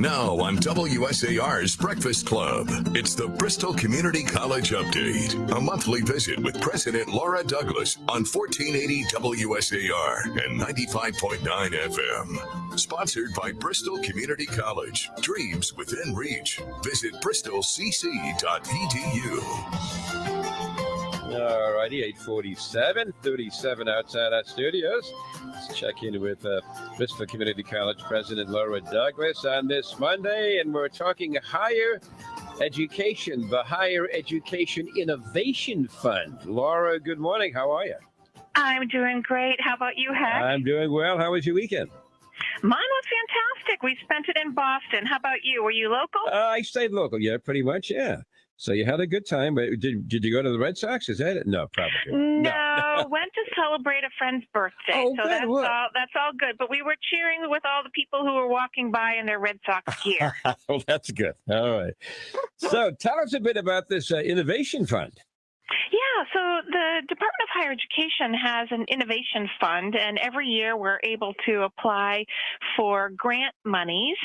Now on WSAR's Breakfast Club, it's the Bristol Community College Update, a monthly visit with President Laura Douglas on 1480 WSAR and 95.9 FM. Sponsored by Bristol Community College. Dreams within reach. Visit bristolcc.edu. All uh, righty, 847, 37 outside our studios. Let's check in with uh, Bristol Community College President Laura Douglas on this Monday, and we're talking higher education, the Higher Education Innovation Fund. Laura, good morning. How are you? I'm doing great. How about you, Heck? I'm doing well. How was your weekend? Mine was fantastic. We spent it in Boston. How about you? Were you local? Uh, I stayed local, yeah, pretty much, yeah. So you had a good time, but did, did you go to the Red Sox? Is that it? No, probably. No, went to celebrate a friend's birthday. Oh, so good. that's Well- all that's all good. But we were cheering with all the people who were walking by in their Red Sox gear. well, that's good. All right. So tell us a bit about this uh, innovation fund. So the Department of Higher Education has an innovation fund, and every year we're able to apply for grant monies.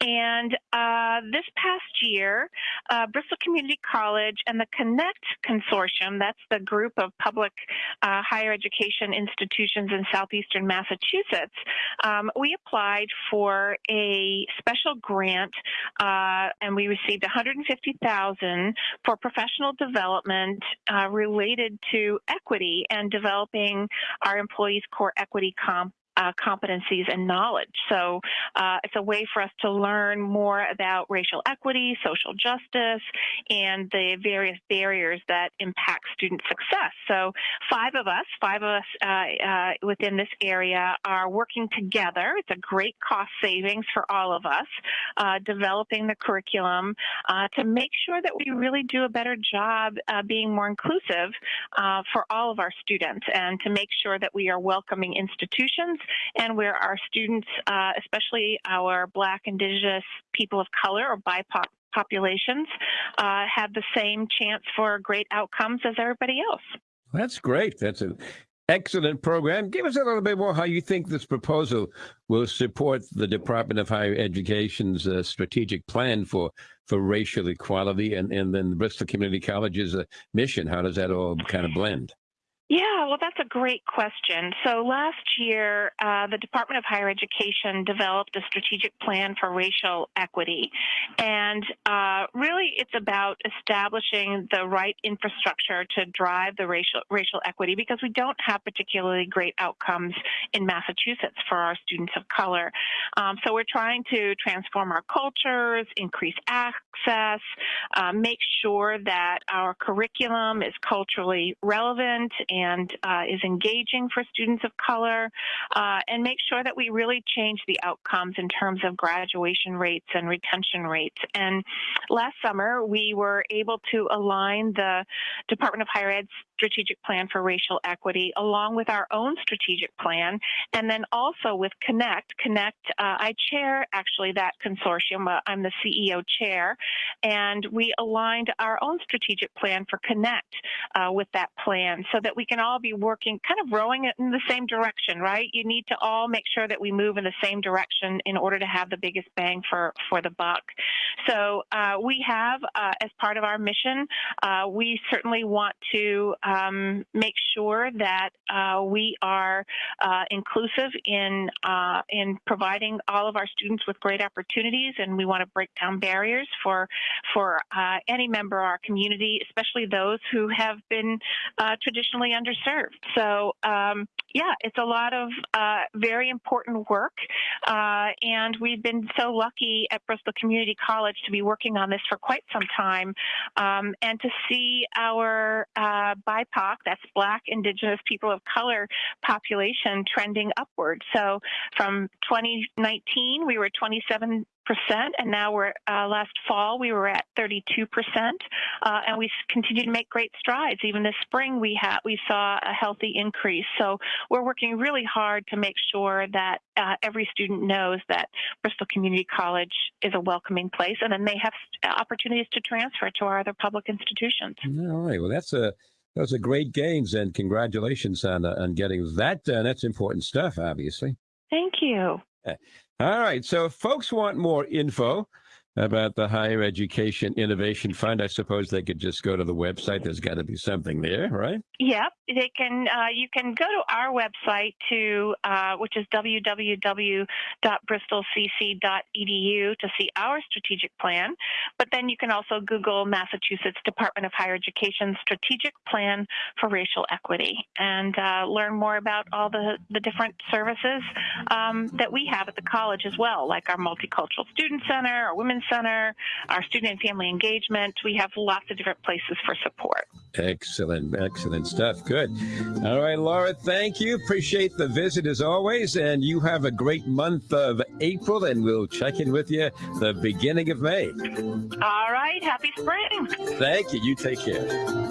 And uh, this past year, uh, Bristol Community College and the Connect Consortium, that's the group of public uh, higher education institutions in southeastern Massachusetts, um, we applied for a special grant, uh, and we received 150,000 for professional development uh, related to equity and developing our employees' core equity comp. Uh, competencies and knowledge. So uh, it's a way for us to learn more about racial equity, social justice, and the various barriers that impact student success. So five of us, five of us uh, uh, within this area are working together. It's a great cost savings for all of us, uh, developing the curriculum uh, to make sure that we really do a better job uh, being more inclusive uh, for all of our students and to make sure that we are welcoming institutions and where our students, especially our Black, Indigenous, people of color, or BIPOC populations, uh, have the same chance for great outcomes as everybody else. That's great. That's an excellent program. Give us a little bit more how you think this proposal will support the Department of Higher Education's uh, strategic plan for for racial equality and, and then Bristol Community College's uh, mission. How does that all kind of blend? Yeah, well, that's a great question. So last year, uh, the Department of Higher Education developed a strategic plan for racial equity. And uh, really, it's about establishing the right infrastructure to drive the racial, racial equity because we don't have particularly great outcomes in Massachusetts for our students of color. Um, so we're trying to transform our cultures, increase access, uh, make sure that our curriculum is culturally relevant and uh, is engaging for students of color, uh, and make sure that we really change the outcomes in terms of graduation rates and retention rates. And last summer, we were able to align the Department of Higher Ed's strategic plan for racial equity along with our own strategic plan, and then also with Connect. Connect, uh, I chair actually that consortium. Uh, I'm the CEO chair, and we aligned our own strategic plan for Connect uh, with that plan so that we can all be working, kind of rowing it in the same direction, right? You need to all make sure that we move in the same direction in order to have the biggest bang for, for the buck. So uh, we have, uh, as part of our mission, uh, we certainly want to um, make sure that uh, we are uh, inclusive in uh, in providing all of our students with great opportunities, and we want to break down barriers for for any member of our community, especially those who have been traditionally underserved. So um, yeah, it's a lot of uh, very important work, uh, and we've been so lucky at Bristol Community College to be working on this for quite some time, um, and to see our uh, BIPOC, that's Black, Indigenous, people of color population trending upward. So from 2019, we were 27 percent, and now we're uh, last fall we were at 32 percent, uh, and we continue to make great strides. Even this spring, we had we saw a healthy increase. So we're working really hard to make sure that uh, every student knows that Bristol Community College is a welcoming place, and then they have opportunities to transfer to our other public institutions. All right. Well, that's a those are great gains, and congratulations on uh, on getting that done. That's important stuff, obviously. Thank you. All right. So if folks want more info about the Higher Education Innovation Fund, I suppose they could just go to the website. There's got to be something there, right? Yep, they can. Uh, you can go to our website to uh, which is www.bristolcc.edu to see our strategic plan. But then you can also Google Massachusetts Department of Higher Education Strategic Plan for Racial Equity and uh, learn more about all the the different services um, that we have at the college as well, like our Multicultural Student Center, our Women's Center, our Student and Family Engagement. We have lots of different places for support. Excellent, excellent stuff. Good. All right, Laura, thank you. Appreciate the visit as always. And you have a great month of April, and we'll check in with you the beginning of May. All right, happy spring. Thank you. You take care.